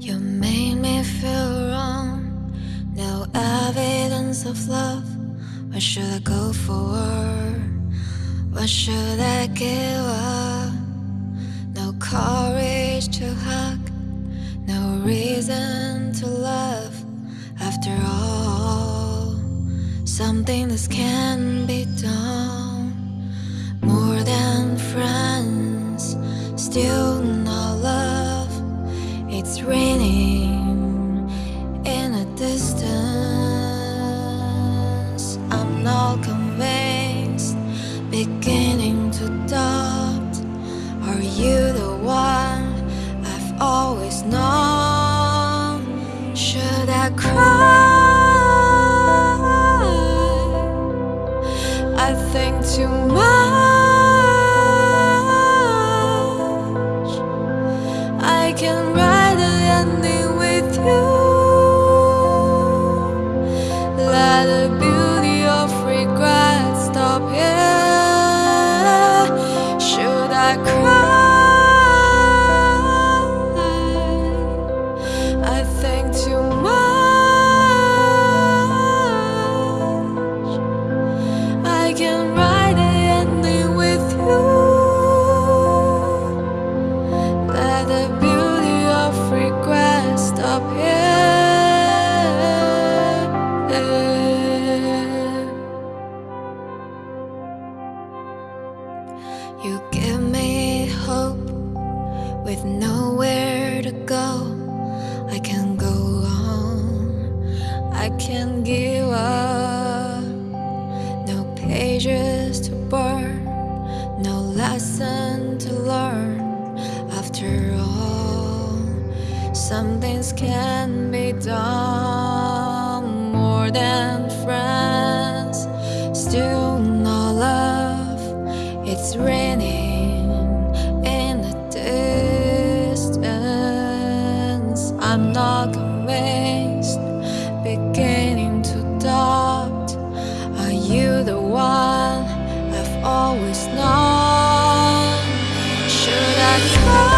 You made me feel wrong. No evidence of love. What should I go for? What should I give up? No courage to hug. No reason to love. After all, something that can be done. Friends, still no love. It's raining in a distance. I'm not convinced, beginning to doubt. Are you the one I've always known? Should I cry? You give me hope with nowhere to go. I can go on, I can give up. No pages to burn, no lesson to learn. Some things can be done more than friends. Still no love, it's raining in the distance. I'm not convinced, beginning to doubt. Are you the one I've always known? Should I?